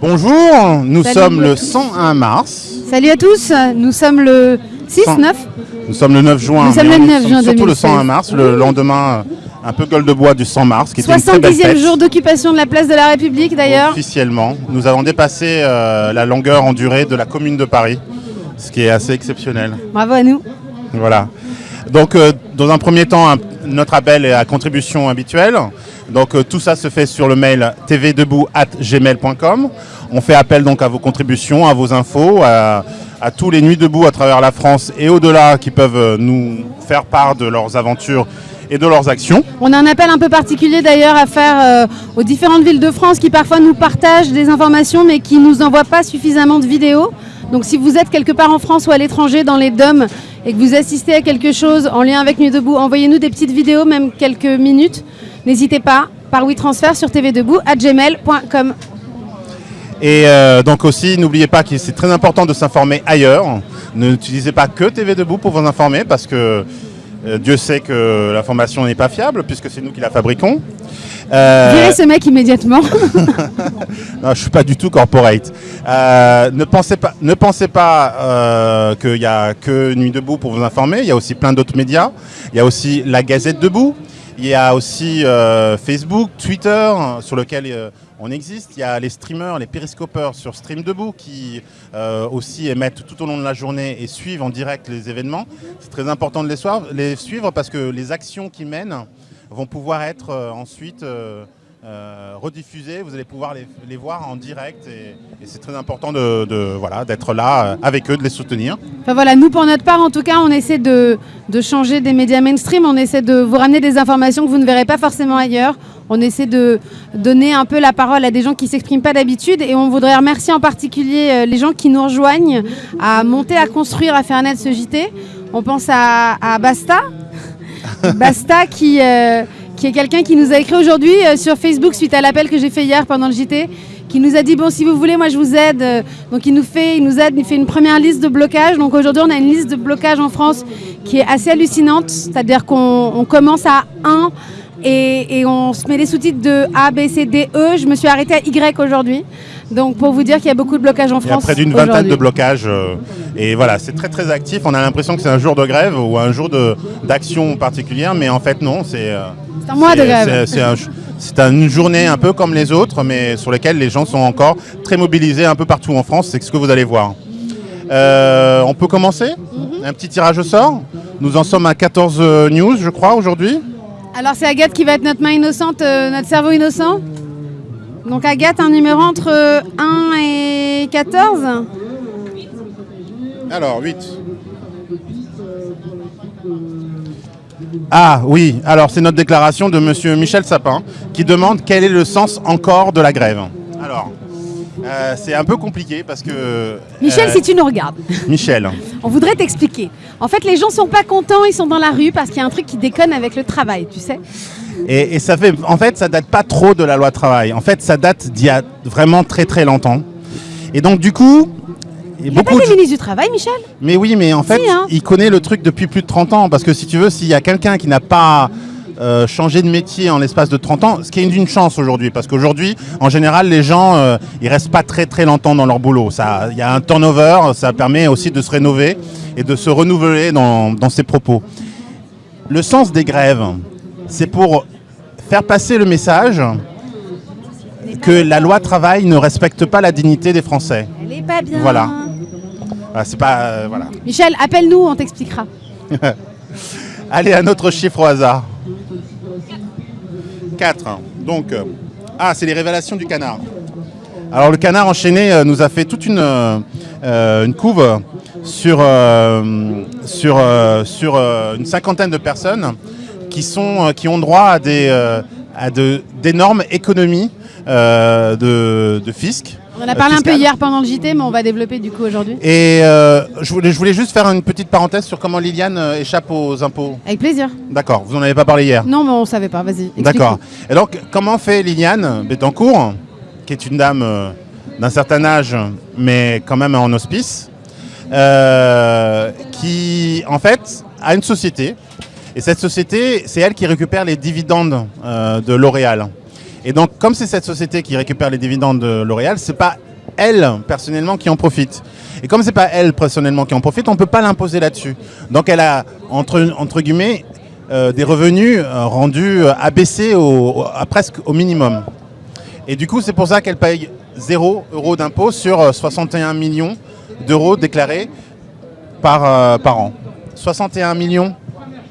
Bonjour, nous Salut. sommes le 101 mars. Salut à tous, nous sommes le 6, Cent- 9 Nous sommes le 9 juin. Nous sommes le on- 9 nous juin Surtout le 2016. 101 mars, le lendemain un peu gueule de bois du 100 mars, qui était une très belle 70e fête. jour d'occupation de la place de la République d'ailleurs. Officiellement, nous avons dépassé euh, la longueur en durée de la commune de Paris, ce qui est assez exceptionnel. Bravo à nous. Voilà. Donc, euh, dans un premier temps, un- notre appel est à contribution habituelle. Donc, euh, tout ça se fait sur le mail tvdebout@gmail.com. On fait appel donc à vos contributions, à vos infos, à, tous les nuits debout à travers la France et au-delà qui peuvent euh, nous faire part de leurs aventures et de leurs actions. On a un appel un peu particulier d'ailleurs à faire euh, aux différentes villes de France qui parfois nous partagent des informations mais qui nous envoient pas suffisamment de vidéos. Donc si vous êtes quelque part en France ou à l'étranger dans les DOM et que vous assistez à quelque chose en lien avec Nuit Debout, envoyez-nous des petites vidéos, même quelques minutes. N'hésitez pas par WeTransfer sur tvdebout@gmail.com. Et euh, donc aussi, n'oubliez pas que c'est très important de s'informer ailleurs. N'utilisez pas que TV Debout pour vous informer parce que euh, Dieu sait que l'information n'est pas fiable puisque c'est nous qui la fabriquons. Euh, Virez ce mec immédiatement. non, je suis pas du tout corporate. Euh, ne pensez pas, ne pensez pas euh, qu'il y a que Nuit Debout pour vous informer. Il y a aussi plein d'autres médias. Il y a aussi la Gazette Debout. Il y a aussi euh, Facebook, Twitter, sur lequel euh, on existe. Il y a les streamers, les périscopeurs sur Stream Debout qui euh, aussi émettent tout au long de la journée et suivent en direct les événements. C'est très important de les, suivre parce que les actions qu'ils mènent vont pouvoir être ensuite euh, rediffusées. Vous allez pouvoir les, les voir en direct et, et c'est très important de, de- voilà, d'être là euh, avec eux, de les soutenir. Enfin voilà, nous pour notre part, en tout cas, on essaie de, de changer des médias mainstream, on essaie de vous ramener des informations que vous ne verrez pas forcément ailleurs. On essaie de donner un peu la parole à des gens qui ne s'expriment pas d'habitude et on voudrait remercier en particulier euh, les gens qui nous rejoignent à monter, à construire, à faire naître ce JT. On pense à, à Basta, Basta qui, euh, qui est quelqu'un qui nous a écrit aujourd'hui euh, sur Facebook suite à l'appel que j'ai fait hier pendant le JT, qui nous a dit bon si vous voulez moi je vous aide. Euh, Donc il nous fait, aide, il fait une première liste de blocage. Donc aujourd'hui on a une liste de blocage en France qui est assez hallucinante, c'est-à-dire qu'on on commence à 1 et, et on se met les sous-titres de A, B, C, D, E. Je me suis arrêtée à Y aujourd'hui. Donc pour vous dire qu'il y a beaucoup de blocages en Il y a France. près d'une vingtaine de blocages. euh, et voilà, c'est très très actif. On a l'impression que c'est un jour de grève ou un jour d'action particulière, mais en fait non, c'est... euh, C'est un mois de grève. c'est- C'est un- c'est une journée un peu comme les autres, mais sur lesquelles les gens sont encore très mobilisés un peu partout en France. C'est ce que vous allez voir. Euh, on peut commencer Mhm. Un petit tirage au sort Nous en sommes à 14 euh, news, je crois, aujourd'hui. Alors c'est Agathe qui va être notre main innocente, notre cerveau innocent. Donc Agathe, un numéro entre euh, 1 et 14. Alors, 8. Ah oui, alors c'est notre déclaration de monsieur Michel Sapin qui demande quel est le sens encore de la grève. Alors, euh, c'est un peu compliqué parce que... Michel, euh, si tu nous regardes, Michel, on voudrait t'expliquer. En fait, les gens sont pas contents, ils sont dans la rue parce qu'il y a un truc qui déconne avec le travail, tu sais. et, et ça fait... En fait, ça date pas trop de la loi travail. En fait, ça date d'il y a vraiment très très longtemps. Et donc du coup... Il a pas beaucoup des de- ministres du travail, Michel? Mais oui, mais en fait, Si, hein. il connaît le truc depuis plus de 30 ans. Parce que si tu veux, s'il y a quelqu'un qui n'a pas euh, changé de métier en l'espace de 30 ans, ce qui est une chance aujourd'hui. Parce qu'aujourd'hui, en général, les gens, euh, ils restent pas très très longtemps dans leur boulot. Il y a un turnover, ça permet aussi de se rénover et de se renouveler dans, dans ses propos. Le sens des grèves, c'est pour faire passer le message que la loi travail ne respecte pas la dignité des Français. Elle est pas bien. Voilà. Ah, c'est pas... euh, voilà. Michel, appelle-nous, on t'expliquera. Allez, un autre chiffre au hasard. 4. Donc, euh, ah, c'est les révélations du canard. Alors, le canard enchaîné euh, nous a fait toute une, euh, couve sur, sur, une cinquantaine de personnes qui, sont, qui ont droit à d'énormes économies de fisc. On en a parlé un peu hier pendant le JT, mais on va développer du coup aujourd'hui. Et euh, je, voulais, je voulais juste faire une petite parenthèse sur comment Liliane euh, échappe aux impôts. Avec plaisir. D'accord, vous n'en avez pas parlé hier. Non, mais on savait pas, vas-y. D'accord. Et donc, comment fait Liliane Bettencourt, qui est une dame euh, d'un certain âge, mais quand même en hospice, euh, qui, en fait, a une société. Et cette société, c'est elle qui récupère les dividendes de L'Oréal. Et donc, comme c'est cette société qui récupère les dividendes de L'Oréal, c'est pas elle, personnellement, qui en profite. Et comme c'est pas elle, personnellement, qui en profite, on peut pas l'imposer là-dessus. Donc elle a, entre, entre guillemets, euh, des revenus euh, rendus euh, abaissés à presque au minimum. Et du coup, c'est pour ça qu'elle paye 0 euros d'impôt sur euh, 61 millions d'euros déclarés par, par an. 61 millions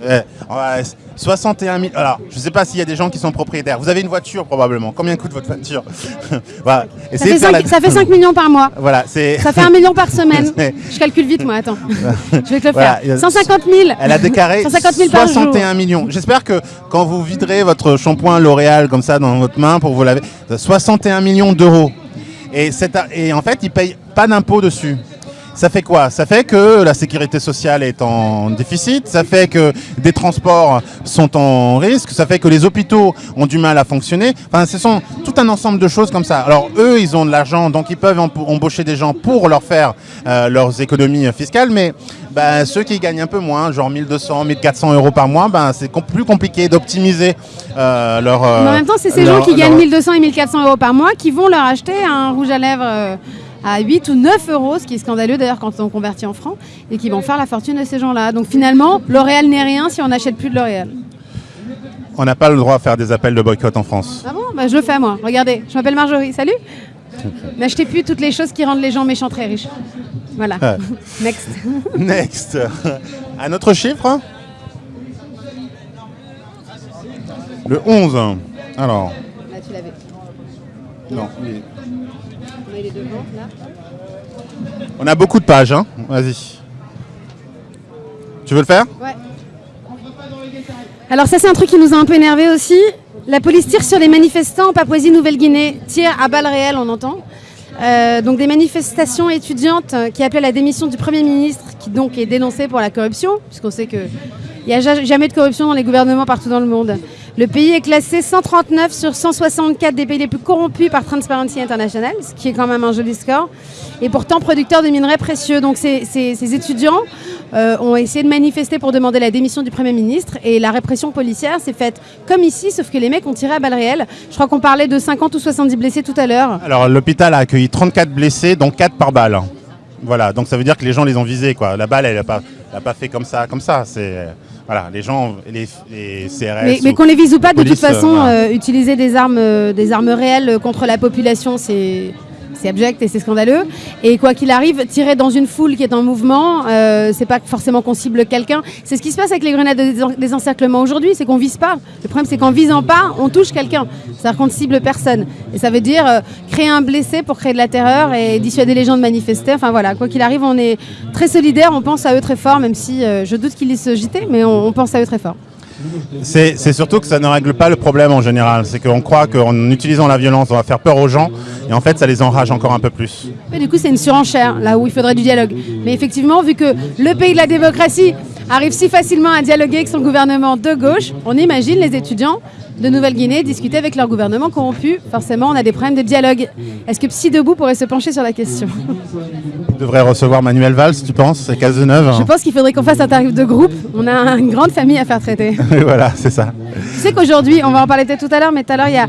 Ouais, ouais, 61 000. Alors, je ne sais pas s'il y a des gens qui sont propriétaires. Vous avez une voiture probablement. Combien coûte votre voiture Voilà. Ça fait, de faire 5, la- ça fait 5 millions par mois. Voilà, c'est. Ça fait 1 million par semaine. Je calcule vite, moi, attends. Je vais te le Voilà, faire. 150 000. Elle a déclaré 150 000 par jour. 61 millions. J'espère que quand vous viderez votre shampoing L'Oréal comme ça dans votre main pour vous laver, 61 millions d'euros. Et, et en fait, ils payent pas d'impôt dessus. Ça fait quoi? Ça fait que la sécurité sociale est en déficit, ça fait que des transports sont en risque, ça fait que les hôpitaux ont du mal à fonctionner. Enfin, ce sont tout un ensemble de choses comme ça. Alors eux, ils ont de l'argent, donc ils peuvent embaucher des gens pour leur faire euh, leurs économies fiscales, mais ben, ceux qui gagnent un peu moins, genre 1200, 1400 euros par mois, ben, c'est com- plus compliqué d'optimiser euh, leur... euh, Mais en même temps, c'est ces leur- gens qui gagnent leur- 1200 et 1400 euros par mois qui vont leur acheter un rouge à lèvres euh, à 8 ou 9 euros, ce qui est scandaleux d'ailleurs quand on convertit en francs, et qui vont faire la fortune de ces gens-là. Donc finalement, L'Oréal n'est rien si on n'achète plus de L'Oréal. On n'a pas le droit à faire des appels de boycott en France. Ah bon? Bah, Je le fais moi. Regardez, je m'appelle Marjorie. Salut N'achetez plus toutes les choses qui rendent les gens méchants très riches. Voilà. Next. Next. Un autre chiffre Le 11. Alors, Là, tu l'avais. non. il- On a les devant, là. On a beaucoup de pages, hein Vas-y. Tu veux le faire? Ouais. Alors ça c'est un truc qui nous a un peu énervé aussi. La police tire sur les manifestants en Papouasie-Nouvelle-Guinée, tire à balles réelles, on entend. Euh, donc des manifestations étudiantes euh, qui appelaient à la démission du Premier ministre, qui donc est dénoncé pour la corruption, puisqu'on sait qu'il n'y a ja- jamais de corruption dans les gouvernements partout dans le monde. Le pays est classé 139 sur 164 des pays les plus corrompus par Transparency International, ce qui est quand même un joli score, et pourtant producteur de minerais précieux. Donc ces, étudiants euh, ont essayé de manifester pour demander la démission du Premier ministre, et la répression policière s'est faite comme ici, sauf que les mecs ont tiré à balles réelles. Je crois qu'on parlait de 50 ou 70 blessés tout à l'heure. Alors, l'hôpital a accueilli 34 blessés, dont 4 par balle. Voilà, donc ça veut dire que les gens les ont visés, quoi. La balle, elle n'a pas, pas fait comme ça, comme ça. Voilà, les gens, les, les CRS... Mais, qu'on les vise ou pas, de police, toute façon, euh, voilà. euh, utiliser des armes, euh, des armes réelles contre la population, c'est c'est abject et c'est scandaleux. Et quoi qu'il arrive, tirer dans une foule qui est en mouvement, euh, c'est pas forcément qu'on cible quelqu'un. C'est ce qui se passe avec les grenades de désen- désencerclement aujourd'hui, c'est qu'on vise pas. Le problème, c'est qu'en visant pas, on touche quelqu'un. C'est-à-dire qu'on ne cible personne. Et ça veut dire euh, créer un blessé pour créer de la terreur et dissuader les gens de manifester. Enfin voilà, quoi qu'il arrive, on est très solidaires, on pense à eux très fort, même si euh, je doute qu'ils se JT, mais on pense à eux très fort. C'est surtout que ça ne règle pas le problème en général. C'est qu'on croit qu'en utilisant la violence, on va faire peur aux gens, et en fait, ça les enrage encore un peu plus. Du coup, c'est une surenchère, là où il faudrait du dialogue. Mais effectivement, vu que le pays de la démocratie arrive si facilement à dialoguer avec son gouvernement de gauche, on imagine les étudiants de Nouvelle-Guinée discuter avec leur gouvernement corrompu. Forcément, on a des problèmes de dialogue. Est-ce que Psy Debout pourrait se pencher sur la question On devrait recevoir Manuel Valls, tu penses C'est Cazeneuve Je pense qu'il faudrait qu'on fasse un tarif de groupe. On a une grande famille à faire traiter. Voilà, c'est ça. Tu sais qu'aujourd'hui, on va en parler peut-être tout à l'heure, mais tout à l'heure, il y a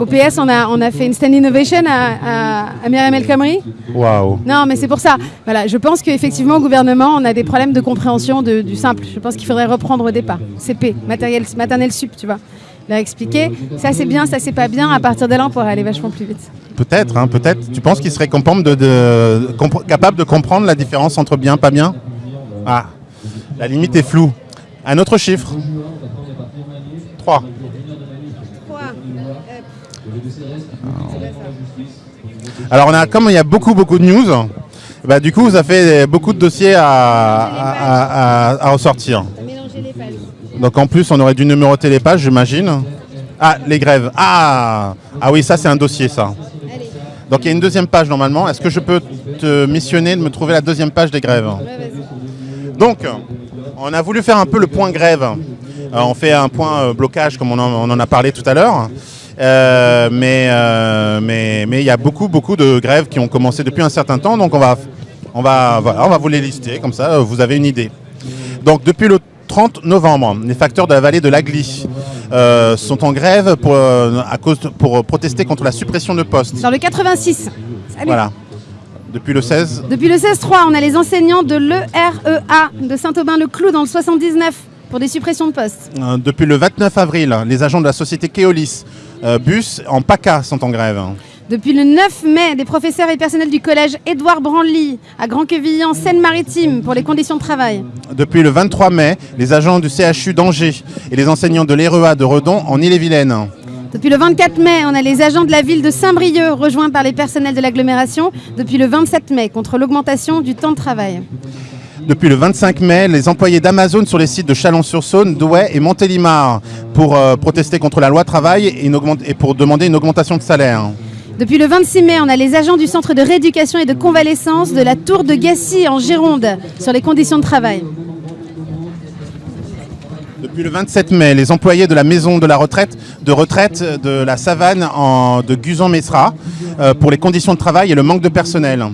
au, PS, on a, on a fait une stand innovation à, à, à Myriam El Khomri. Waouh. Non, mais c'est pour ça. Voilà, je pense qu'effectivement, au gouvernement, on a des problèmes de compréhension de- du simple. Je pense qu'il faudrait reprendre au départ. CP, matériel, maternel sup, tu vois. Leur expliquer, ça c'est bien, ça c'est pas bien. À partir de là, on pourrait aller vachement plus vite. Peut-être, hein, peut-être. Tu penses qu'il serait compam- de, de- compre- capable de comprendre la différence entre bien, pas bien? Ah, la limite est floue. Un autre chiffre 3. Alors, on a, comme il y a beaucoup, beaucoup de news, bah, du coup, ça fait beaucoup de dossiers à, ressortir. Donc, en plus, on aurait dû numéroter les pages, j'imagine. Ah, les grèves. Ah, ah oui, ça, c'est un dossier, ça. Donc, il y a une deuxième page normalement. Est-ce que je peux te missionner de me trouver la deuxième page des grèves Donc, on a voulu faire un peu le point grève. Euh, on fait un point euh, blocage, comme on en a parlé tout à l'heure. Euh, mais euh, mais mais il y a beaucoup beaucoup de grèves qui ont commencé depuis un certain temps. Donc on va on va voilà, on va vous les lister comme ça, vous avez une idée. Donc depuis le 30 novembre, les facteurs de la vallée de l'Agly euh, sont en grève pour, à cause de- pour protester contre la suppression de postes. Dans le 86. Salut. Voilà. Depuis le 16. Depuis le 16-3, on a les enseignants de l'EREA de Saint-Aubin-le-Clou dans le 79 pour des suppressions de postes. Euh, depuis le 29 avril, les agents de la société Keolis euh, Bus en PACA sont en grève. Depuis le 9 mai, des professeurs et personnels du collège Édouard Branly à Grand-Quevilly en Seine-Maritime pour les conditions de travail. Depuis le 23 mai, les agents du CHU d'Angers et les enseignants de l'EREA de Redon en Ille-et-Vilaine. Depuis le 24 mai, on a les agents de la ville de Saint-Brieuc rejoints par les personnels de l'agglomération depuis le 27 mai contre l'augmentation du temps de travail. Depuis le 25 mai, les employés d'Amazon sur les sites de Chalon-sur-Saône, Douai et Montélimar pour euh, protester contre la loi travail et, une augmente- et pour demander une augmentation de salaire. Depuis le 26 mai, on a les agents du centre de rééducation et de convalescence de la Tour de Gassy en Gironde sur les conditions de travail. Depuis le 27 mai, les employés de la maison de la retraite de retraite de la Savane en, de Guzan-Messera euh, pour les conditions de travail et le manque de personnel.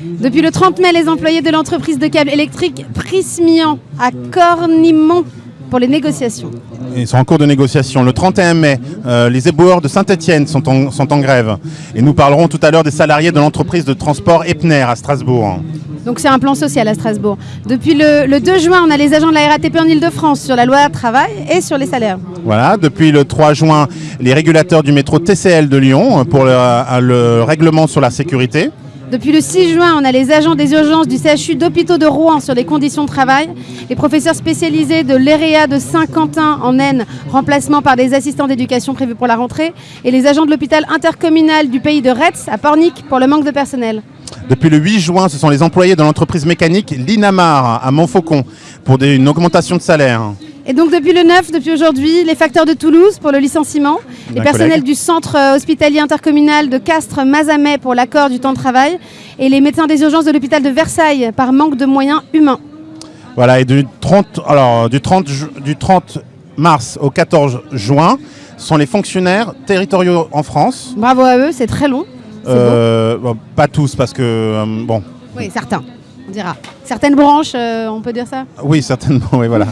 Depuis le 30 mai, les employés de l'entreprise de câbles électriques Prismian à Cornimont pour les négociations. Ils sont en cours de négociation. Le 31 mai, euh, les éboueurs de Saint-Etienne sont en, sont en grève. Et nous parlerons tout à l'heure des salariés de l'entreprise de transport Epner à Strasbourg. Donc c'est un plan social à Strasbourg. Depuis le, le 2 juin, on a les agents de la RATP en Ile-de-France sur la loi travail et sur les salaires. Voilà, depuis le 3 juin, les régulateurs du métro TCL de Lyon pour le, le règlement sur la sécurité. Depuis le 6 juin, on a les agents des urgences du CHU d'hôpitaux de Rouen sur les conditions de travail, les professeurs spécialisés de l'EREA de Saint-Quentin en Aisne, remplacement par des assistants d'éducation prévus pour la rentrée, et les agents de l'hôpital intercommunal du pays de Retz à Pornic pour le manque de personnel. Depuis le 8 juin, ce sont les employés de l'entreprise mécanique Linamar à Montfaucon pour une augmentation de salaire. Et donc depuis le 9, depuis aujourd'hui, les facteurs de Toulouse pour le licenciement, les personnels collègue. du centre euh, hospitalier intercommunal de Castres-Mazamet pour l'accord du temps de travail, et les médecins des urgences de l'hôpital de Versailles par manque de moyens humains. Voilà, et du 30, alors, du 30, ju- du 30 mars au 14 juin, sont les fonctionnaires territoriaux en France. Bravo à eux, c'est très long. Euh, bon, pas tous, parce que, euh, bon. Oui, certains, on dira. Certaines branches, euh, on peut dire ça? Oui, certainement, oui, voilà.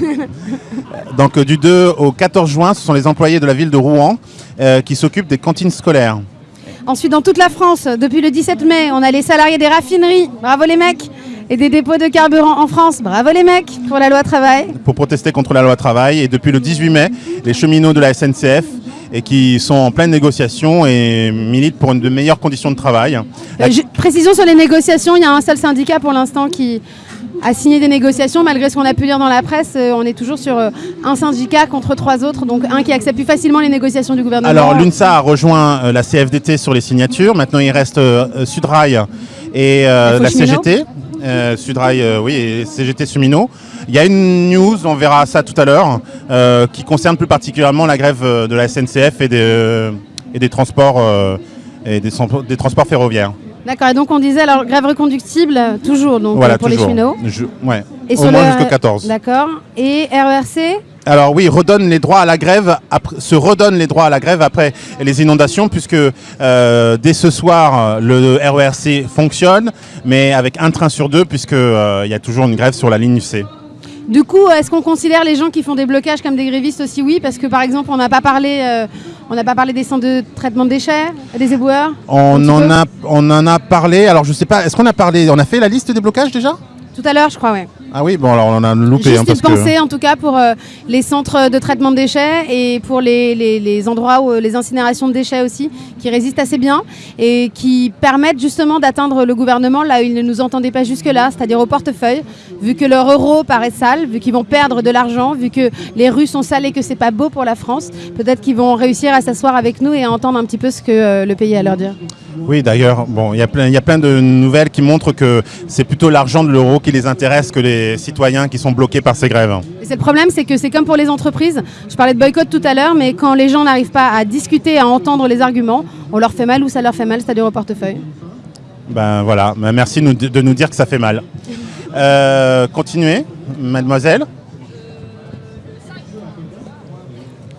Donc, euh, du 2 au 14 juin, ce sont les employés de la ville de Rouen euh, qui s'occupent des cantines scolaires. Ensuite, dans toute la France, depuis le 17 mai, on a les salariés des raffineries, bravo les mecs, et des dépôts de carburant en France, bravo les mecs, pour la loi travail. pour protester contre la loi travail. Et depuis le 18 mai, les cheminots de la SNCF et qui sont en pleine négociation et militent pour une de meilleures conditions de travail. La- Euh, précision sur les négociations, il y a un seul syndicat pour l'instant qui a signé des négociations, malgré ce qu'on a pu lire dans la presse, euh, on est toujours sur euh, un syndicat contre trois autres, donc un qui accepte plus facilement les négociations du gouvernement. Alors l'UNSA a rejoint la CFDT sur les signatures. Maintenant il reste Sudrail et euh, la. CGT. Euh, Sudrail, euh, oui, et CGT Cheminot. Il y a une news, on verra ça tout à l'heure, euh, qui concerne plus particulièrement la grève de la SNCF et des, et des transports et des, transports ferroviaires. D'accord, et donc on disait alors grève reconductible, toujours donc, voilà, pour toujours. les cheminots. Je- ouais. Et Au sur moins le- jusqu'au 14. D'accord. Et RERC Alors oui, redonne les droits à la grève, après- se redonne les droits à la grève après les inondations, puisque euh, dès ce soir, le RERC fonctionne, mais avec un train sur deux, puisqu'il y a toujours une grève sur la ligne C. Du coup, est-ce qu'on considère les gens qui font des blocages comme des grévistes aussi Oui, parce que par exemple, on n'a pas parlé, euh, on n'a pas parlé des centres de traitement de déchets, des éboueurs. On en, a, on en a parlé, alors je sais pas, est-ce qu'on a parlé, on a fait la liste des blocages déjà? Tout à l'heure, je crois, ouais. Ah oui, bon alors on en a loupé. Juste hein, parce une pensée que... en tout cas pour euh, les centres de traitement de déchets et pour les, les- les endroits où euh, les incinérations de déchets aussi qui résistent assez bien et qui permettent justement d'atteindre le gouvernement là où ils ne nous entendaient pas jusque-là, c'est-à-dire au portefeuille, vu que leur euro paraît sale, vu qu'ils vont perdre de l'argent, vu que les rues sont sales et que c'est pas beau pour la France, peut-être qu'ils vont réussir à s'asseoir avec nous et à entendre un petit peu ce que euh, le pays a à leur dire. Oui, d'ailleurs, bon, il y a plein, il y a plein de nouvelles qui montrent que c'est plutôt l'argent de l'euro qui les intéresse que les citoyens qui sont bloqués par ces grèves. Et c'est le problème, c'est que c'est comme pour les entreprises. Je parlais de boycott tout à l'heure, mais quand les gens n'arrivent pas à discuter, à entendre les arguments, on leur fait mal ou ça leur fait mal, c'est-à-dire au portefeuille. Ben voilà, Ben, merci nous- de nous dire que ça fait mal. Euh, continuez, mademoiselle.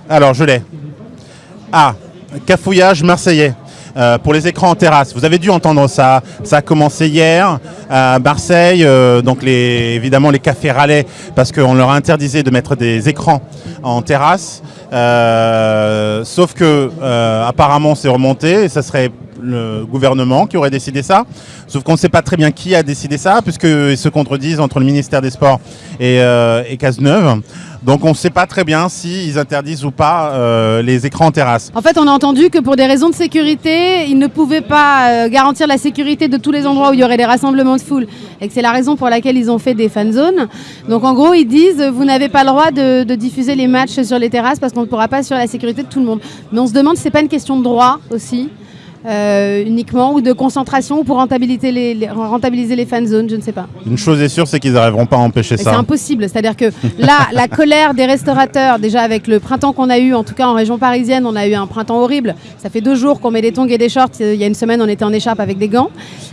Alors, je l'ai. Ah, cafouillage marseillais. Euh, pour les écrans en terrasse. Vous avez dû entendre ça. Ça a commencé hier à Marseille. euh, donc évidemment les cafés râlaient parce qu'on leur interdisait de mettre des écrans en terrasse. Euh, sauf que apparemment c'est remonté et ça serait le gouvernement qui aurait décidé ça. Sauf qu'on ne sait pas très bien qui a décidé ça, puisqu'ils se contredisent entre le ministère des Sports et, euh, Cazeneuve. Donc on ne sait pas très bien s'ils interdisent ou pas euh, les écrans en terrasse. En fait, on a entendu que pour des raisons de sécurité, ils ne pouvaient pas euh, garantir la sécurité de tous les endroits où il y aurait des rassemblements de foule. Et que c'est la raison pour laquelle ils ont fait des fan zones. Donc en gros, ils disent vous n'avez pas le droit de, diffuser les matchs sur les terrasses parce qu'on ne pourra pas sur la sécurité de tout le monde. Mais on se demande si c'est pas une question de droit aussi. Euh, uniquement ou de concentration ou pour rentabiliser les, les- rentabiliser les fan zones, je ne sais pas. Une chose est sûre, c'est qu'ils n'arriveront pas à empêcher Mais C'est ça. impossible. C'est-à-dire que là, la colère des restaurateurs, déjà avec le printemps qu'on a eu, en tout cas en région parisienne, on a eu un printemps horrible. Ça fait deux jours qu'on met des tongs et des shorts. Il y a une semaine, on était en écharpe avec des gants.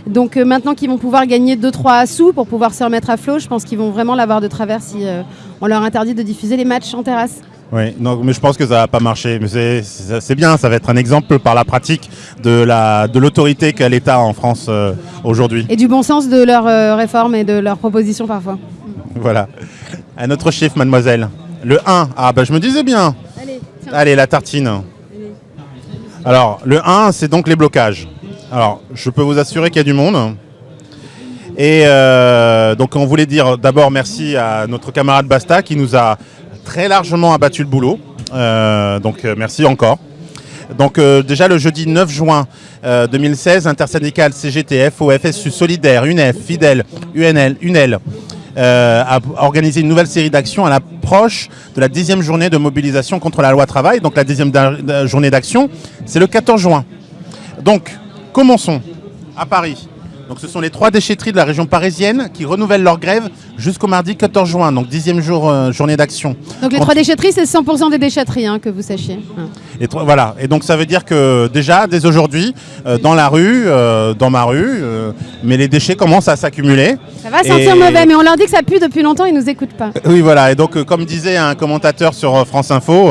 Donc euh, maintenant qu'ils vont pouvoir gagner 2-3 sous pour pouvoir se remettre à flot, je pense qu'ils vont vraiment l'avoir de travers si euh, on leur interdit de diffuser les matchs en terrasse. Oui, non, mais je pense que ça va pas. Mais c'est- bien, ça va être un exemple par la pratique de la de l'autorité qu'a l'État en France euh, aujourd'hui. Et du bon sens de leurs euh, réformes et de leurs propositions parfois. Voilà. Un autre chiffre, mademoiselle. Le 1. Ah bah je me disais bien. Allez, tiens. Allez, la tartine. Alors, le 1, c'est donc les blocages. Alors, je peux vous assurer qu'il y a du monde. Et euh, donc, on voulait dire d'abord merci à notre camarade Basta qui nous a très largement abattu le boulot. Euh, donc, euh, merci encore. Donc, euh, déjà le jeudi 9 juin euh, 2016, intersyndical CGTF, OFSU Solidaire, UNEF, Fidèle, UNL, UNEL a organisé une nouvelle série d'actions à l'approche de la dixième journée de mobilisation contre la loi travail. Donc, la dixième journée d'action, c'est le 14 juin. Donc, commençons à Paris. Donc, ce sont les trois déchetteries de la région parisienne qui renouvellent leur grève jusqu'au mardi 14 juin, donc dixième jour, euh, journée d'action. Donc les trois déchetteries, c'est 100% des déchetteries, hein, que vous sachiez. Et voilà. Et donc ça veut dire que déjà, dès aujourd'hui, euh, dans la rue, euh, dans ma rue, mais les déchets commencent à s'accumuler. Ça va sentir Et- mauvais, mais on leur dit que ça pue depuis longtemps, ils nous écoutent pas. Oui, voilà. Et donc, comme disait un commentateur sur France Info,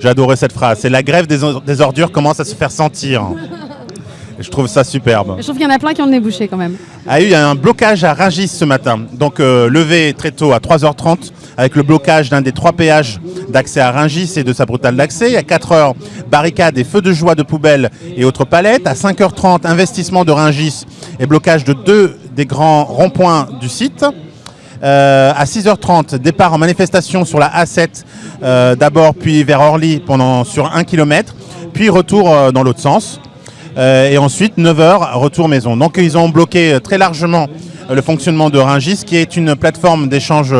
j'adorais cette phrase. C'est la grève des ordures commence à se faire sentir. Je trouve ça superbe. Je trouve qu'il y en a plein qui ont le nez bouché quand même. Ah, il y a un blocage à Rungis ce matin. Donc euh, levé très tôt à 3h30 avec le blocage d'un des trois péages d'accès à Rungis et de sa brutale d'accès. À 4h, barricade et feux de joie de poubelles et autres palettes. À 5h30, investissement de Rungis et blocage de deux des grands ronds-points du site. Euh, à 6h30, départ en manifestation sur la A7 euh, d'abord, puis vers Orly pendant sur 1 km, puis retour euh, dans l'autre sens. Euh, et ensuite, 9h, retour maison. Donc ils ont bloqué euh, très largement euh, le fonctionnement de Ringis, qui est une plateforme d'échange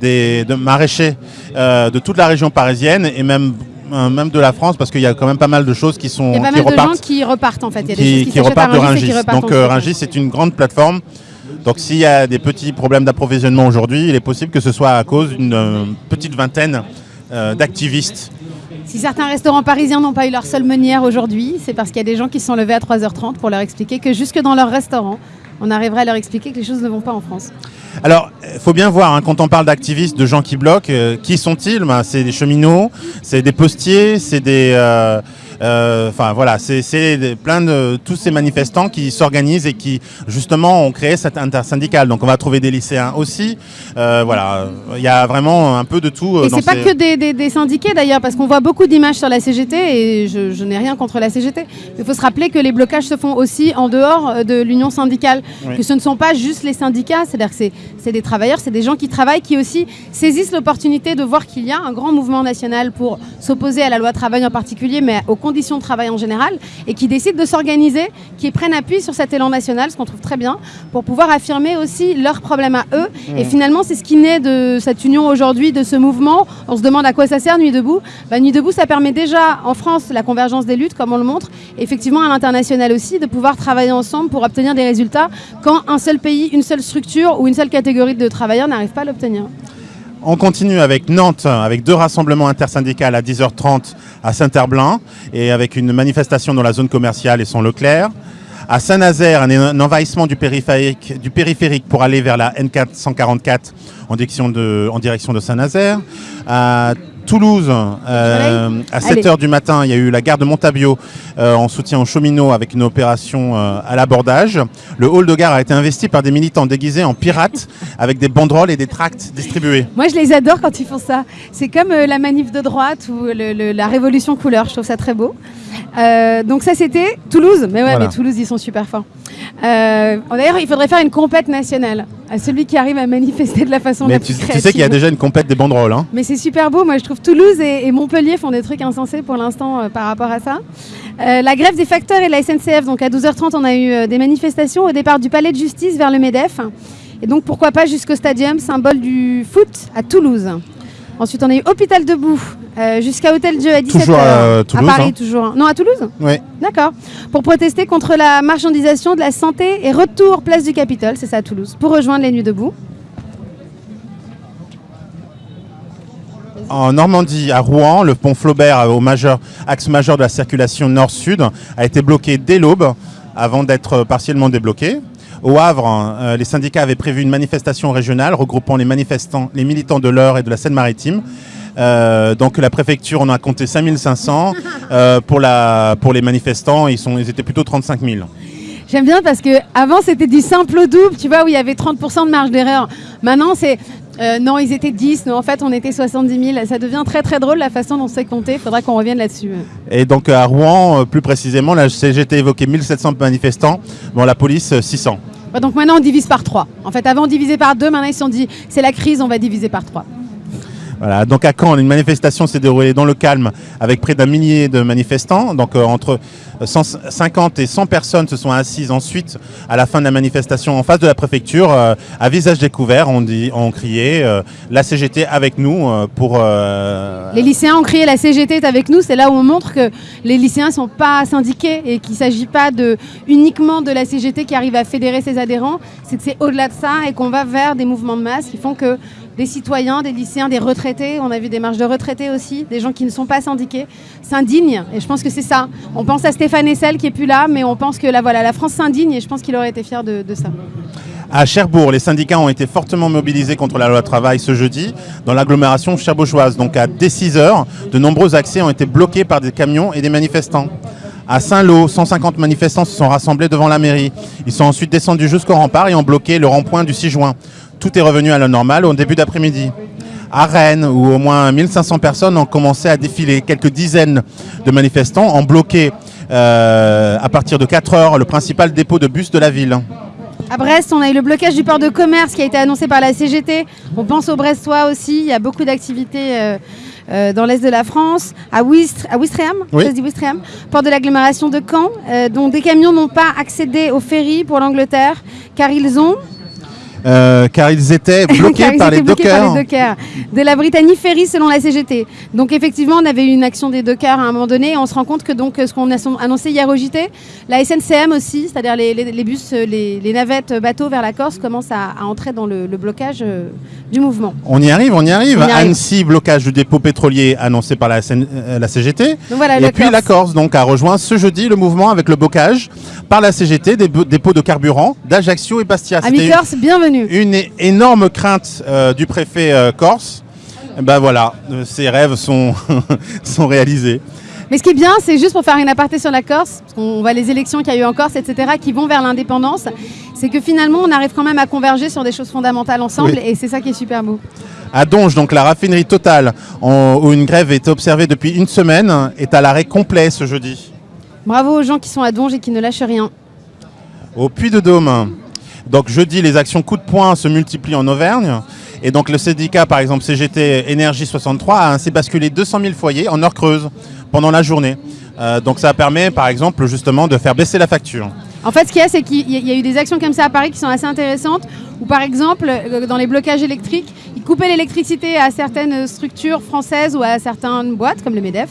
des, de maraîchers de toute la région parisienne et même, même de la France, parce qu'il y a quand même pas mal de choses qui, sont, Il y a pas qui mal de gens qui repartent en fait. Il y a des qui, choses qui, qui s'achètent à repartent de repartent Donc euh. Rungis, c'est une grande plateforme. Donc s'il y a des petits problèmes d'approvisionnement aujourd'hui, il est possible que ce soit à cause d'une euh, petite vingtaine euh, d'activistes. Si certains restaurants parisiens n'ont pas eu leur seule meunière aujourd'hui, c'est parce qu'il y a des gens qui se sont levés à 3h30 pour leur expliquer que jusque dans leur restaurant, on arriverait à leur expliquer que les choses ne vont pas en France. Alors, il faut bien voir, hein, quand on parle d'activistes, de gens qui bloquent, euh, qui sont-ils? Ben, C'est des cheminots, c'est des postiers, c'est des... euh, euh, Enfin voilà, c'est plein de tous ces manifestants qui s'organisent et qui justement ont créé cette intersyndicale. Donc on va trouver des lycéens aussi. Euh, voilà, il y a vraiment un peu de tout. euh, Et c'est pas que des, des- des syndiqués d'ailleurs, parce qu'on voit beaucoup d'images sur la CGT et je, je n'ai rien contre la CGT. Il faut se rappeler que les blocages se font aussi en dehors euh, de l'union syndicale, Oui. que ce ne sont pas juste les syndicats, c'est-à-dire que c'est des travailleurs, c'est des gens qui travaillent, qui aussi saisissent l'opportunité de voir qu'il y a un grand mouvement national pour s'opposer à la loi travail en particulier, mais aux conditions de travail en général, et qui décident de s'organiser, qui prennent appui sur cet élan national, ce qu'on trouve très bien, pour pouvoir affirmer aussi leurs problèmes à eux. Et finalement, c'est ce qui naît de cette union aujourd'hui, de ce mouvement. On se demande à quoi ça sert, Nuit debout. Bah, Nuit debout, ça permet déjà en France la convergence des luttes, comme on le montre, et effectivement à l'international aussi, de pouvoir travailler ensemble pour obtenir des résultats quand un seul pays, une seule structure ou une seule catégorie de travailleurs n'arrive pas à l'obtenir. On continue avec Nantes, avec deux rassemblements intersyndicales à 10h30 à Saint-Herblain et avec une manifestation dans la zone commerciale et son Leclerc. À Saint-Nazaire, un, envahissement du périphérique, pour aller vers la N444 en direction de, Saint-Nazaire. Toulouse, euh, à 7h du matin, il y a eu la gare de Montabio euh, en soutien aux cheminots avec une opération euh, à l'abordage. Le hall de gare a été investi par des militants déguisés en pirates avec des banderoles et des tracts distribués. Moi, je les adore quand ils font ça. C'est comme la manif de droite ou le- le- la révolution couleur. Je trouve ça très beau. Donc ça, c'était Toulouse. Mais ouais, Voilà. mais Toulouse, ils sont super forts. D'ailleurs, il faudrait faire une compète nationale à celui qui arrive à manifester de la façon Mais la tu, plus tu créative. sais qu'il y a déjà une complète des banderoles. Hein. Mais c'est super beau. Moi, je trouve Toulouse et, et Montpellier font des trucs insensés pour l'instant euh, par rapport à ça. Euh, la grève des facteurs et de la SNCF. Donc, à 12h30, on a eu euh, des manifestations au départ du palais de justice vers le MEDEF. Et donc, pourquoi pas jusqu'au stadium, symbole du foot à Toulouse. Ensuite, on a eu Hôpital Debout euh, jusqu'à Hôtel Dieu à 17h. Toujours à Toulouse, À Paris, hein. toujours. Non, à Toulouse Ouais. D'accord. Pour protester contre la marchandisation de la santé et retour place du Capitole, c'est ça à Toulouse, pour rejoindre les Nuits debout. En Normandie, à Rouen, le pont Flaubert, au majeur, axe majeur de la circulation nord-sud, a été bloqué dès l'aube, avant d'être partiellement débloqué. Au Havre, euh, les syndicats avaient prévu une manifestation régionale regroupant les manifestants, les militants de l'Eure et de la Seine-Maritime. Euh, donc la préfecture en a compté 5500. Euh, pour, la, pour les manifestants, ils, sont, ils étaient plutôt 35 000. J'aime bien parce que avant c'était du simple au double, tu vois, où il y avait 30% de marge d'erreur. Maintenant c'est euh, non, ils étaient 10, non, en fait on était 70 000. Ça devient très très drôle la façon dont c'est compté. Il faudra qu'on revienne là-dessus. Et donc à Rouen, euh, plus précisément, la CGT évoquait 1700 manifestants, bon, la police euh, 600. Ouais, donc maintenant on divise par 3. En fait, avant on divisait par 2, maintenant ils se sont dit c'est la crise, on va diviser par 3. Voilà, donc à Caen, une manifestation s'est déroulée dans le calme avec près d'un millier de manifestants. Donc euh, entre 150 et 100 personnes se sont assises ensuite à la fin de la manifestation en face de la préfecture, euh, à visage découvert. On, dit, on criait euh, la CGT avec nous euh, pour. euh, Les lycéens ont crié la CGT est avec nous. C'est là où on montre que les lycéens ne sont pas syndiqués et qu'il ne s'agit pas de, uniquement de la CGT qui arrive à fédérer ses adhérents. C'est que c'est au-delà de ça et qu'on va vers des mouvements de masse qui font que des citoyens, des lycéens, des retraités, on a vu des marches de retraités aussi, des gens qui ne sont pas syndiqués, s'indignent. Et je pense que c'est ça. On pense à Stéphane Essel qui est plus là, mais on pense que la, voilà, la France s'indigne et je pense qu'il aurait été fier de, ça. À Cherbourg, les syndicats ont été fortement mobilisés contre la loi travail ce jeudi dans l'agglomération cherbourgeoise. Donc à dès 6 heures, de nombreux accès ont été bloqués par des camions et des manifestants. À Saint-Lô, 150 manifestants se sont rassemblés devant la mairie. Ils sont ensuite descendus jusqu'au rempart et ont bloqué le rond-point du 6 juin. Tout est revenu à la normale au début d'après-midi. À Rennes, où au moins 1500 personnes ont commencé à défiler, quelques dizaines de manifestants ont bloqué euh, à partir de 4 heures le principal dépôt de bus de la ville. À Brest, on a eu le blocage du port de commerce qui a été annoncé par la CGT. On pense aux Brestois aussi. Il y a beaucoup d'activités euh, euh, dans l'est de la France. À, Ouistre, à Ouistreham, Oui. ça se dit Ouistreham, port de l'agglomération de Caen, euh, dont des camions n'ont pas accédé au ferry pour l'Angleterre, car ils ont Euh, car ils étaient bloqués, car ils par, étaient les bloqués dockers. par les dockers de la Britannie Ferry selon la CGT. Donc effectivement, on avait eu une action des dockers à un moment donné. Et on se rend compte que donc ce qu'on a annoncé hier au JT, la SNCM aussi, c'est-à-dire les, les- les bus, euh, les, les navettes euh, bateaux vers la Corse commencent à, à entrer dans le, le blocage euh, du mouvement. On y arrive, on y arrive. On y arrive. Annecy, blocage du dépôt pétrolier annoncé par la, SN euh, la CGT. Donc voilà, Et puis Corse. la Corse donc, a rejoint ce jeudi le mouvement avec le blocage par la CGT des dépôts de carburant d'Ajaccio et Bastia. C'était Corse, bienvenue. Une énorme crainte euh, du préfet euh, corse. Eh Ben voilà, euh, ses rêves sont, sont réalisés. Mais ce qui est bien, c'est juste pour faire une aparté sur la Corse, parce qu'on voit les élections qu'il y a eu en Corse, etc., qui vont vers l'indépendance, c'est que finalement, on arrive quand même à converger sur des choses fondamentales ensemble, Oui. et c'est ça qui est super beau. À Donge, donc la raffinerie totale, en- où une grève est observée depuis une semaine, est à l'arrêt complet ce jeudi. Bravo aux gens qui sont à Donge et qui ne lâchent rien. Au Puy de Dôme. Donc jeudi, les actions coup de poing se multiplient en Auvergne. Et donc le syndicat, par exemple CGT Énergie 63, a ainsi basculé 200 000 foyers en heure creuse pendant la journée. Euh, donc ça permet, par exemple, justement, de faire baisser la facture. En fait, ce qu'il y a, c'est qu'il y a- eu des actions comme ça à Paris qui sont assez intéressantes, où par exemple, euh, dans les blocages électriques, ils coupaient l'électricité à certaines structures françaises ou à certaines boîtes, comme le MEDEF,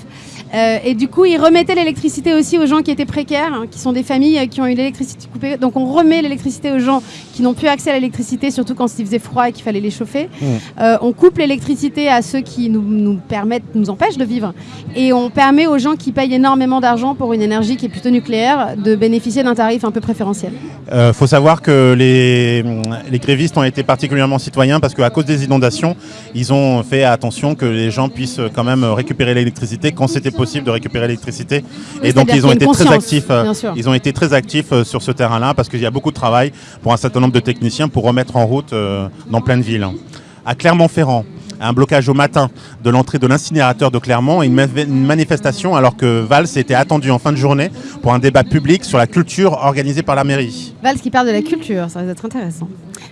Euh, et du coup, ils remettaient l'électricité aussi aux gens qui étaient précaires, hein, qui sont des familles euh, qui ont eu l'électricité coupée. Donc on remet l'électricité aux gens qui n'ont plus accès à l'électricité, surtout quand il faisait froid et qu'il fallait les chauffer. Mmh. Euh, on coupe l'électricité à ceux qui nous, nous permettent, nous empêchent de vivre. Et on permet aux gens qui payent énormément d'argent pour une énergie qui est plutôt nucléaire de bénéficier d'un tarif un peu préférentiel. Il faut savoir que les, les grévistes ont été particulièrement citoyens parce qu'à cause des inondations, ils ont fait attention que les gens puissent quand même récupérer l'électricité quand c'était possible de récupérer l'électricité. Oui, et donc c'est-à-dire ils ont été très actifs. euh. Ils ont été très actifs euh, sur ce terrain-là parce qu'il y a beaucoup de travail pour un certain nombre de techniciens pour remettre en route euh, dans plein de villes. À Clermont-Ferrand, un blocage au matin de l'entrée de l'incinérateur de Clermont et une, une manifestation alors que Valls était attendu en fin de journée pour un débat public sur la culture organisé par la mairie. Valls qui parle de la culture, ça va être intéressant.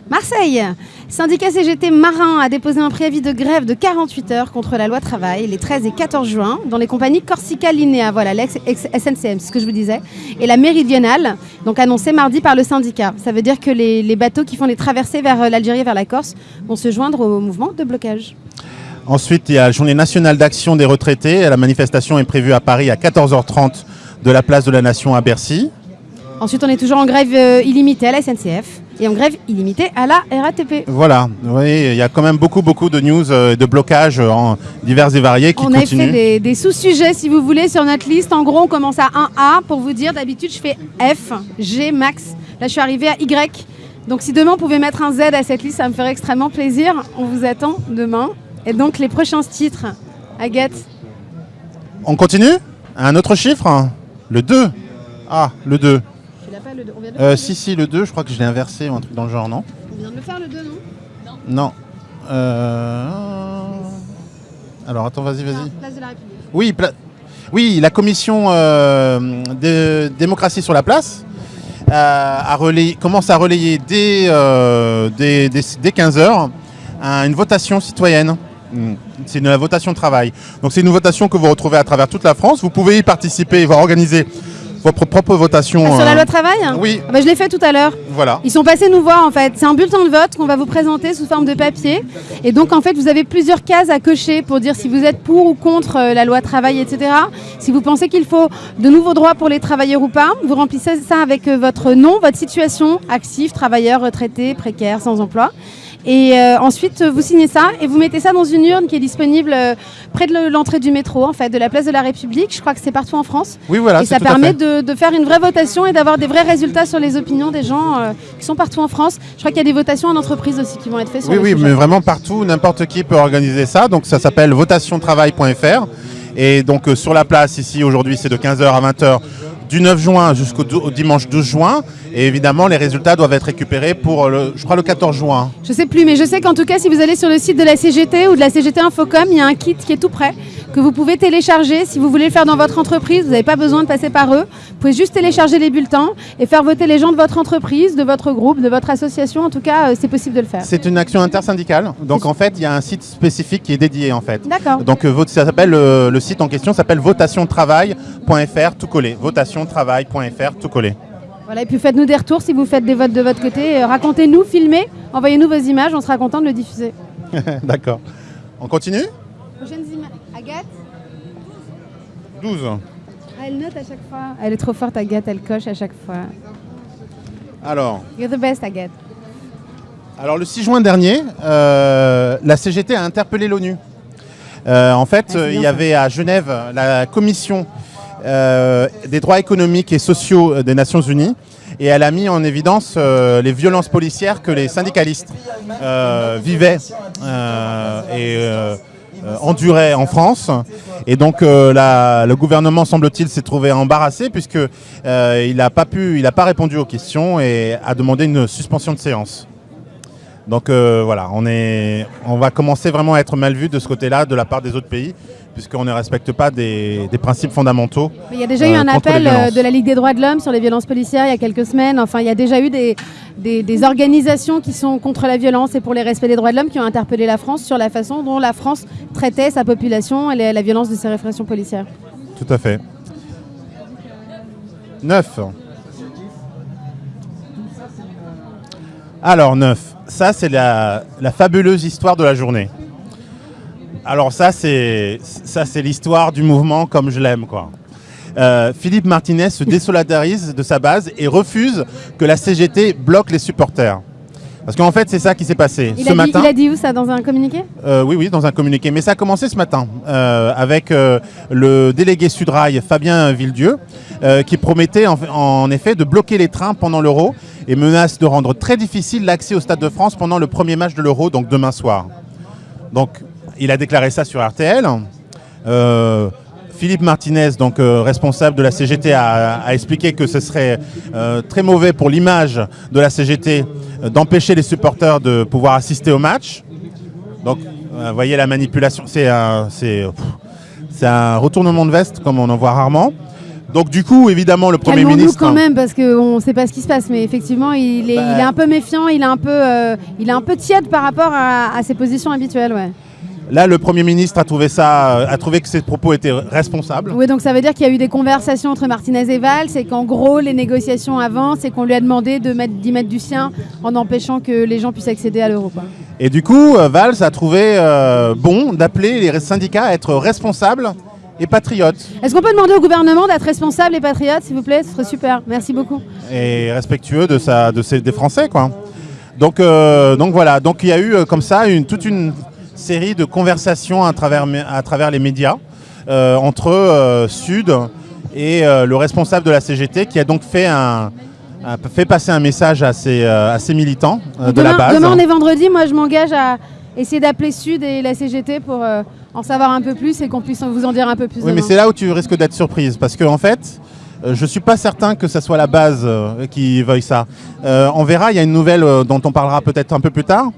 Marseille, syndicat CGT Marin a déposé un préavis de grève de 48 heures contre la loi travail les 13 et 14 juin dans les compagnies Corsica Linea, voilà l'ex-SNCM, c'est ce que je vous disais, et la méridionale, donc annoncé mardi par le syndicat. Ça veut dire que les, les bateaux qui font les traversées vers euh, l'Algérie et vers la Corse vont se joindre au mouvement de blocage. Ensuite, il y a la journée nationale d'action des retraités. La manifestation est prévue à Paris à 14h30 de la place de la Nation à Bercy. Ensuite, on est toujours en grève euh, illimitée à la SNCF et en grève illimitée à la RATP. Voilà, voyez, il y a quand même beaucoup, beaucoup de news, euh, de blocages euh, en divers et variés qui On a fait continuent. des, des sous-sujets, si vous voulez, sur notre liste. En gros, on commence à 1A pour vous dire. D'habitude, je fais F, G, max. Là, je suis arrivée à Y. Donc, si demain, on pouvait mettre un Z à cette liste, ça me ferait extrêmement plaisir. On vous attend demain. Et donc, les prochains titres, Agathe. On continue? Un autre chiffre? Le 2 Ah, le 2. Tu l'as pas le 2 On vient de, Euh, si, si, le 2, je crois que je l'ai inversé ou un truc dans le genre, non on vient de le faire, le 2, non Non. Euh... Alors, attends, vas-y, vas-y. Ah, Place de la République. Oui, pla- oui, la commission euh, de démocratie sur la place euh, a relayé- commence à relayer dès, euh, dès, dès- dès 15 heures un- une votation citoyenne. Mm. C'est une votation de travail. Donc c'est une votation que vous retrouvez à travers toute la France. Vous pouvez y participer et voir organiser votre propre votation. Ah, sur la euh, loi travail? Oui, Ah bah, Je l'ai fait tout à l'heure. voilà. Ils sont passés nous voir en fait. C'est un bulletin de vote qu'on va vous présenter sous forme de papier. Et donc en fait, vous avez plusieurs cases à cocher pour dire si vous êtes pour ou contre euh, la loi travail, etc. Si vous pensez qu'il faut de nouveaux droits pour les travailleurs ou pas, vous remplissez ça avec euh, votre nom, votre situation, actif, travailleur, retraité, précaire, sans emploi. Et euh, ensuite, vous signez ça et vous mettez ça dans une urne qui est disponible euh, près de le- l'entrée du métro, en fait, de la place de la République. Je crois que c'est partout en France. Oui, voilà. Et ça permet de, de faire une vraie votation et d'avoir des vrais résultats sur les opinions des gens euh, qui sont partout en France. Je crois qu'il y a des votations en entreprise aussi qui vont être faites sur Oui, oui, mais vraiment partout, n'importe qui peut organiser ça. Donc ça s'appelle votationtravail.fr. Et donc euh, sur la place ici aujourd'hui, c'est de 15h à 20h du 9 juin jusqu'au dimanche 12 juin. Et évidemment, les résultats doivent être récupérés pour, le, je crois, le 14 juin. Je sais plus, mais je sais qu'en tout cas, si vous allez sur le site de la CGT ou de la CGT Infocom, il y a un kit qui est tout prêt que vous pouvez télécharger. Si vous voulez le faire dans votre entreprise, vous n'avez pas besoin de passer par eux. Vous pouvez juste télécharger les bulletins et faire voter les gens de votre entreprise, de votre groupe, de votre association. En tout cas, euh, c'est possible de le faire. C'est une action intersyndicale. Donc en fait, il y a un site spécifique qui est dédié en fait. D'accord. Donc euh, ça s'appelle euh, le site en question s'appelle votationtravail.fr tout collé. Votationtravail.fr tout collé. Voilà, et puis faites-nous des retours si vous faites des votes de votre côté. Euh, Racontez-nous, filmez, envoyez-nous vos images, on sera content de le diffuser. D'accord. On continue? Prochaines images. Agathe? 12. Elle note à chaque fois. Elle est trop forte, Agathe, elle coche à chaque fois. Alors, You're the best, Agathe. Alors le 6 juin dernier, euh, la CGT a interpellé l'ONU. Euh, en fait, Ah, il y avait à Genève la commission euh, des droits économiques et sociaux des Nations Unies et elle a mis en évidence euh, les violences policières que les syndicalistes euh, vivaient et enduraient en France. Et donc le gouvernement, semble-t-il, s'est trouvé embarrassé puisque il n'a pas répondu aux questions et a demandé une suspension de séance. Donc voilà, on va commencer vraiment à être mal vu de ce côté-là de la part des autres pays, puisqu'on ne respecte pas des, des principes fondamentaux. Mais Il y a déjà Euh, eu un contre les appel euh, de la Ligue des droits de l'homme sur les violences policières il y a quelques semaines. Enfin, il y a déjà eu des, des, des organisations qui sont contre la violence et pour les respects des droits de l'homme qui ont interpellé la France sur la façon dont la France traitait sa population et la, la violence de ses répressions policières. Tout à fait. 9. Alors 9, ça c'est la, la fabuleuse histoire de la journée. Alors ça, c'est ça, c'est l'histoire du mouvement comme je l'aime, quoi. Euh, Philippe Martinez se désolidarise de sa base et refuse que la CGT bloque les supporters. Parce qu'en fait, c'est ça qui s'est passé Il, ce a dit, matin. il a dit où ça dans un communiqué? Euh, oui, oui, dans un communiqué. Mais ça a commencé ce matin euh, avec euh, le délégué Sudrail, Fabien Villedieu, qui promettait en, en effet de bloquer les trains pendant l'Euro et menace de rendre très difficile l'accès au Stade de France pendant le premier match de l'Euro, donc demain soir. Donc, il a déclaré ça sur RTL. Euh, Philippe Martinez, donc euh, responsable de la CGT, a, a expliqué que ce serait euh, très mauvais pour l'image de la CGT d'empêcher les supporters de pouvoir assister au match. Donc, vous voyez la manipulation, c'est un, retournement de veste comme on en voit rarement. Donc, du coup, évidemment, le Premier ministre. quand même parce qu'on ne sait pas ce qui se passe, mais effectivement, il est, Bah. il est un peu méfiant, il est un peu, il est un peu tiède par rapport à, à ses positions habituelles. Ouais. Là, le Premier ministre a trouvé, ça, euh, a trouvé que ses propos étaient responsables. Oui, donc ça veut dire qu'il y a eu des conversations entre Martinez et Valls et qu'en gros, les négociations avancent et qu'on lui a demandé de mettre, d'y mettre du sien en empêchant que les gens puissent accéder à l'euro. Et du coup, euh, Valls a trouvé euh, bon d'appeler les syndicats à être responsables et patriotes. Est-ce qu'on peut demander au gouvernement d'être responsable et patriote, s'il vous plaît? Ce serait super. Merci beaucoup. et respectueux de sa, de ses, des Français, quoi. Donc, euh, donc voilà. Donc il y a eu comme ça une, toute une série de conversations à travers, mé- à travers les médias euh, entre euh, Sud et euh, le responsable de la CGT qui a donc fait un a fait passer un message à ses, à ses militants de demain, la base. demain, on est vendredi. Moi, je m'engage à essayer d'appeler Sud et la CGT pour en savoir un peu plus et qu'on puisse vous en dire un peu plus. Oui, mais c'est là où tu risques d'être surprise, parce qu'en en fait, je suis pas certain que ça soit la base qui veuille ça. Euh, on verra, il y a une nouvelle dont on parlera peut-être un peu plus tard,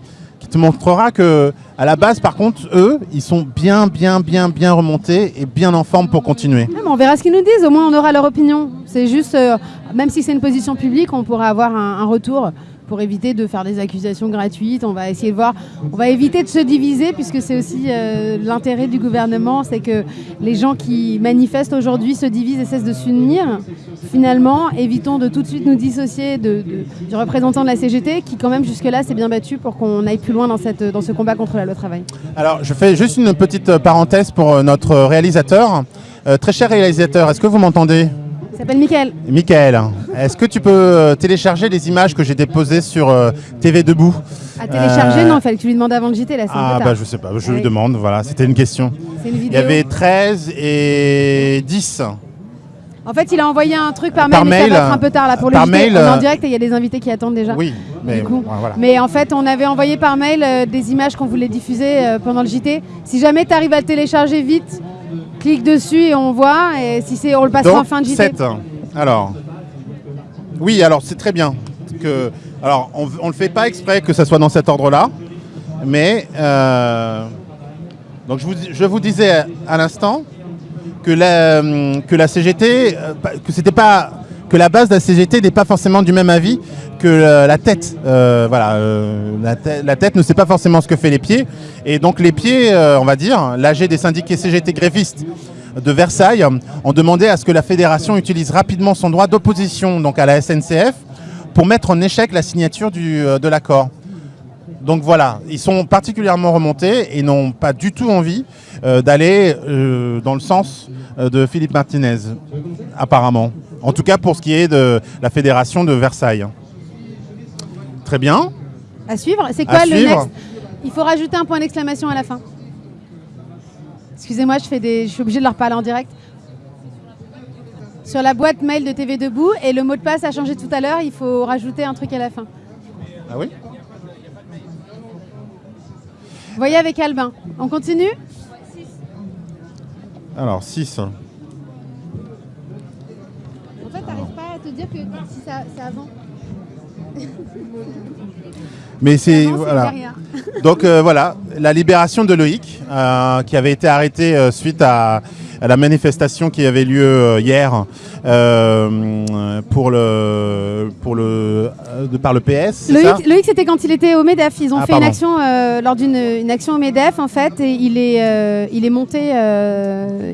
te montrera que à la base, par contre, eux, ils sont bien, bien, bien, bien remontés et bien en forme pour continuer. On verra ce qu'ils nous disent, au moins on aura leur opinion. C'est juste, euh, même si c'est une position publique, on pourra avoir un retour pour éviter de faire des accusations gratuites. On va essayer de voir, on va éviter de se diviser puisque c'est aussi euh, l'intérêt du gouvernement, c'est que les gens qui manifestent aujourd'hui se divisent et cessent de s'unir. Finalement, évitons de tout de suite nous dissocier du représentant de la CGT qui quand même jusque-là s'est bien battu pour qu'on aille plus loin dans, ce combat contre la loi travail. Alors, je fais juste une petite euh, parenthèse pour euh, notre réalisateur. Très cher réalisateur, est-ce que vous m'entendez? Il s'appelle Mickaël. Michael, est-ce que tu peux euh, télécharger les images que j'ai déposées sur euh, TV Debout? À télécharger, Euh, non, il fallait que tu lui demandes avant le JT, là, Ah bah je sais pas, je Oui. lui demande, voilà, c'était une question. C'est une Il y vidéo. avait 13 et 10. En fait, il a envoyé un truc par mail, Par mais mail, ça va être un peu tard là pour le mail, On est en direct et il y a des invités qui attendent déjà. Oui, mais Du coup. bon, voilà. Mais en fait, on avait envoyé par mail euh, des images qu'on voulait diffuser euh, pendant le JT. Si jamais tu arrives à le télécharger vite, clique dessus et on voit. Et si c'est, on le passera en fin de JT. 7. Alors, oui, alors c'est très bien. Que, alors, on ne le fait pas exprès que ça soit dans cet ordre-là, mais euh, donc je vous, je vous disais à l'instant que la, que la CGT, euh, que c'était pas que la base de la CGT n'est pas forcément du même avis que la, la tête. Euh, voilà, euh, la, tê- la tête ne sait pas forcément ce que fait les pieds, et donc les pieds, euh, on va dire, l'AG des syndiqués CGT grévistes de Versailles ont demandé à ce que la fédération utilise rapidement son droit d'opposition donc à la SNCF pour mettre en échec la signature du, euh, de l'accord. Donc voilà, ils sont particulièrement remontés et n'ont pas du tout envie euh, d'aller euh, dans le sens euh, de Philippe Martinez, apparemment. En tout cas pour ce qui est de la fédération de Versailles. Très bien. À suivre. C'est À quoi le suivre. next? Il faut rajouter un point d'exclamation à la fin. Excusez-moi, je, fais des... je suis obligée de leur parler en direct. Sur la boîte mail de TV Debout, et le mot de passe a changé tout à l'heure, il faut rajouter un truc à la fin. Ah oui? Voyez avec Albin. On continue? Alors 6. En fait, t'arrives pas à te dire que si ça, c'est avant. Mais c'est voilà. Donc euh, voilà, la libération de Loïc, euh, qui avait été arrêté euh, suite à, à la manifestation qui avait lieu euh, hier pour le, pour le, de par le PS. Loïc, c'était quand il était au MEDEF. Ils ont Ah, fait une action lors d'une une action au MEDEF en fait, et il est il est monté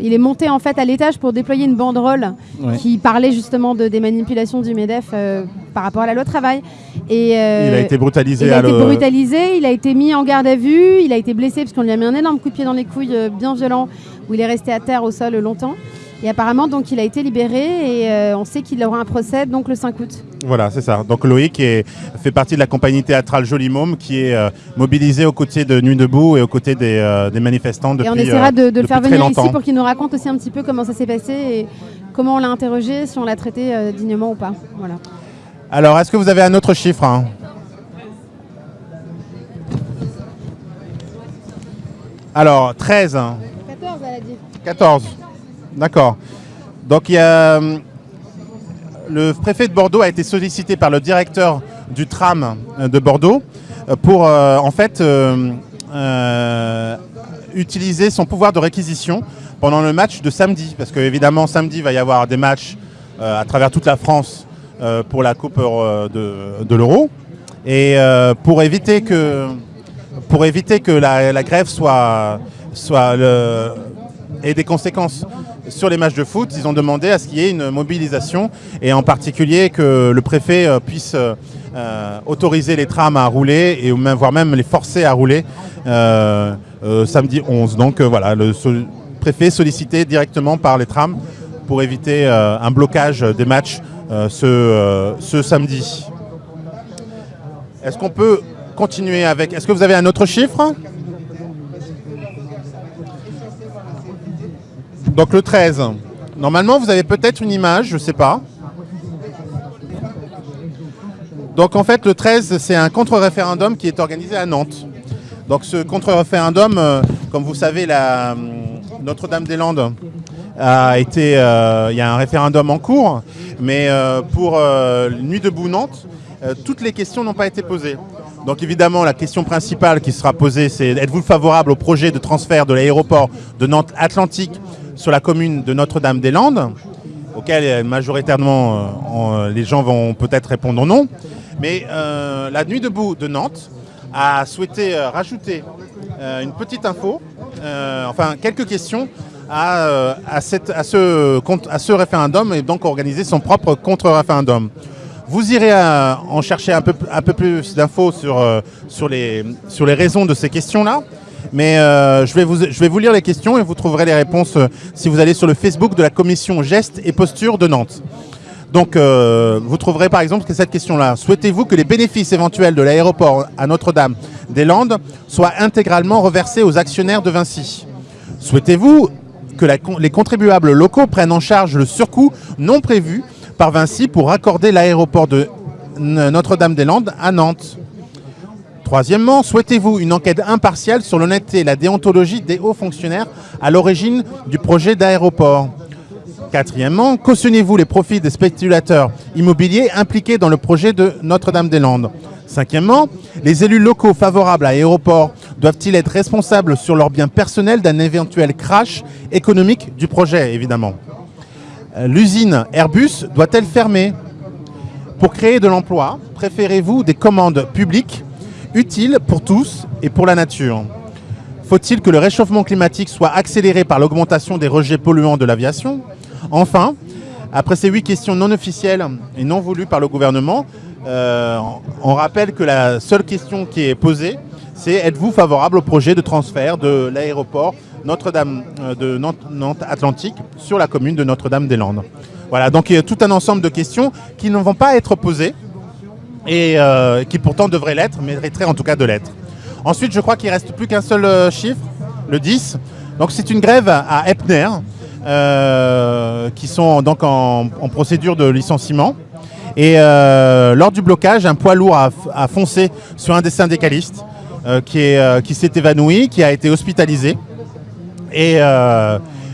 il est monté en fait à l'étage pour déployer une banderole qui parlait justement de, des manipulations du MEDEF par rapport à la loi travail. Et Il a été brutalisé. il a été brutalisé, il a été mis en garde à vue, il il a été blessé parce qu'on lui a mis un énorme coup de pied dans les couilles bien violent où il est resté à terre au sol longtemps. Et apparemment, donc, il a été libéré et on sait qu'il aura un procès donc le 5 août. Voilà, c'est ça. Donc Loïc est, fait partie de la compagnie théâtrale Joli Môme qui est mobilisée aux côtés de Nuit debout et aux côtés des, manifestants depuis Et on essaiera de, le faire venir ici pour qu'il nous raconte aussi un petit peu comment ça s'est passé et comment on l'a interrogé, si on l'a traité dignement ou pas. Voilà. Alors, est-ce que vous avez un autre chiffre hein? Alors, 13. 14, elle a dit. 14. D'accord. Donc, il y a, euh, le préfet de Bordeaux a été sollicité par le directeur du tram euh, de Bordeaux euh, pour, en fait, utiliser son pouvoir de réquisition pendant le match de samedi. Parce qu'évidemment, samedi, il va y avoir des matchs à travers toute la France pour la Coupe de, l'Euro. Et pour éviter que pour éviter que la, grève soit, soit ait des conséquences sur les matchs de foot, ils ont demandé à ce qu'il y ait une mobilisation et en particulier que le préfet euh, puisse euh, autoriser les trams à rouler et voire même les forcer à rouler euh, samedi 11. Donc voilà, le préfet sollicité directement par les trams pour éviter un blocage des matchs ce, ce samedi. Est-ce qu'on peut continuer avec... Est-ce que vous avez un autre chiffre? Donc le 13. Normalement, vous avez peut-être une image, je ne sais pas. Donc en fait, le 13, c'est un contre-référendum qui est organisé à Nantes. Donc ce contre-référendum, euh, comme vous savez, euh, Notre-Dame-des-Landes a été, euh, il y a un référendum en cours, mais pour Nuit debout Nantes, toutes les questions n'ont pas été posées. Donc évidemment, la question principale qui sera posée, c'est êtes-vous favorable au projet de transfert de l'aéroport de Nantes Atlantique sur la commune de Notre-Dame-des-Landes, auquel euh, majoritairement euh, euh, les gens vont peut-être répondre non. Mais la Nuit debout de Nantes a souhaité rajouter une petite info, enfin quelques questions à, ce référendum et donc organiser son propre contre-référendum. Vous irez en chercher un peu, plus d'infos sur, sur, les, raisons de ces questions-là. Mais euh, je, vais vous, lire les questions et vous trouverez les réponses euh, si vous allez sur le Facebook de la commission Gestes et Postures de Nantes. Donc, euh, vous trouverez par exemple cette question-là. Souhaitez-vous que les bénéfices éventuels de l'aéroport à Notre-Dame-des-Landes soient intégralement reversés aux actionnaires de Vinci? Souhaitez-vous que les contribuables locaux prennent en charge le surcoût non prévu par Vinci pour raccorder l'aéroport de Notre-Dame-des-Landes à Nantes. Troisièmement, souhaitez-vous une enquête impartiale sur l'honnêteté et la déontologie des hauts fonctionnaires à l'origine du projet d'aéroport? Quatrièmement, cautionnez-vous les profits des spéculateurs immobiliers impliqués dans le projet de Notre-Dame-des-Landes? Cinquièmement, les élus locaux favorables à l'aéroport doivent-ils être responsables sur leurs biens personnels d'un éventuel crash économique du projet, évidemment? L'usine Airbus doit-elle fermer? Pour créer de l'emploi, préférez-vous des commandes publiques utile pour tous et pour la nature? Faut-il que le réchauffement climatique soit accéléré par l'augmentation des rejets polluants de l'aviation? Enfin, après ces huit questions non officielles et non voulues par le gouvernement, euh, on rappelle que la seule question qui est posée, c'est êtes-vous favorable au projet de transfert de l'aéroport Notre-Dame euh, de Nantes-Atlantique sur la commune de Notre-Dame-des-Landes Voilà, donc il y a tout un ensemble de questions qui ne vont pas être posées et euh, qui pourtant devrait l'être, mériterait en tout cas de l'être. Ensuite, je crois qu'il ne reste plus qu'un seul euh, chiffre, le 10. Donc c'est une grève à Epner, euh, qui sont donc en, procédure de licenciement. Et lors du blocage, un poids lourd a, foncé sur un des syndicalistes qui s'est évanoui, qui a été hospitalisé. Et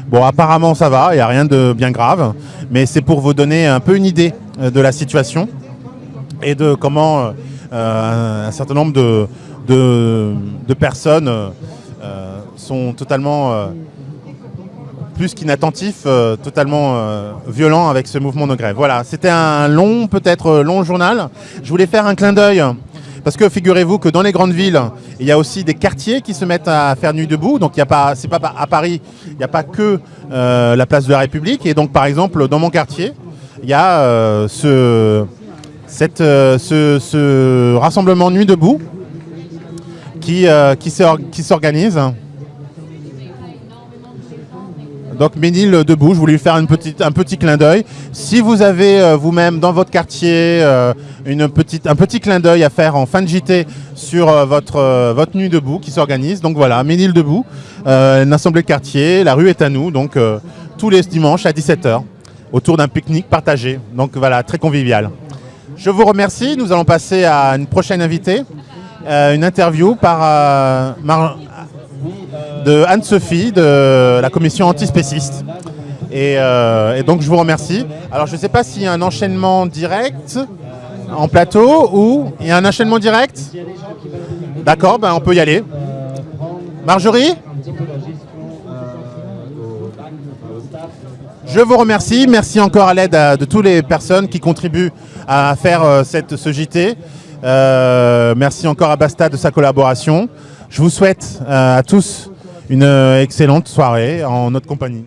bon, apparemment ça va, il n'y a rien de bien grave, mais c'est pour vous donner un peu une idée de la situation et de comment euh, un, certain nombre de, de, personnes euh, sont totalement euh, plus qu'inattentifs, totalement violents avec ce mouvement de grève. Voilà, c'était un long, peut-être long journal. Je voulais faire un clin d'œil parce que figurez-vous que dans les grandes villes, il y a aussi des quartiers qui se mettent à faire nuit debout. Donc il a pas, pas à Paris, il n'y a pas que la place de la République. Et donc par exemple, dans mon quartier, il y a ce, cette, euh, ce, rassemblement Nuit debout qui, euh, qui s'organise. Donc Ménil euh, debout, je voulais lui faire un petit clin d'œil. Si vous avez euh, vous-même dans votre quartier euh, un petit clin d'œil à faire en fin de JT sur votre, votre nuit debout qui s'organise, donc voilà, Ménil debout, une assemblée de quartier, la rue est à nous, donc tous les dimanches à 17h, autour d'un pique-nique partagé. Donc voilà, très convivial. Je vous remercie, nous allons passer à une prochaine invitée, une interview par Mar- de Anne-Sophie de la commission antispéciste. Et, euh, et donc je vous remercie. Alors je ne sais pas s'il y a un enchaînement direct en plateau ou il y a un enchaînement direct D'accord, ben on peut y aller. Marjorie? Je vous remercie. Merci encore à l'aide de toutes les personnes qui contribuent à faire euh, cette, ce JT. Euh, merci encore à Basta de sa collaboration. Je vous souhaite à tous une euh, excellente soirée en notre compagnie.